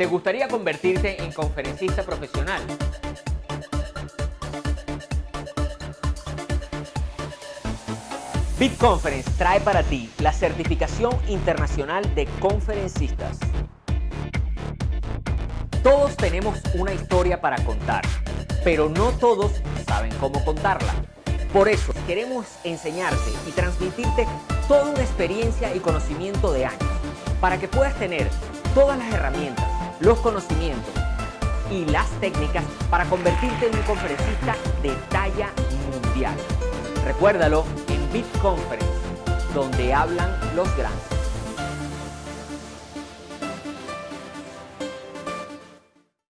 ¿Te gustaría convertirte en conferencista profesional? BitConference trae para ti la certificación internacional de conferencistas. Todos tenemos una historia para contar, pero no todos saben cómo contarla. Por eso queremos enseñarte y transmitirte toda una experiencia y conocimiento de años, para que puedas tener todas las herramientas, los conocimientos y las técnicas para convertirte en un conferencista de talla mundial. Recuérdalo en BitConference, donde hablan los grandes.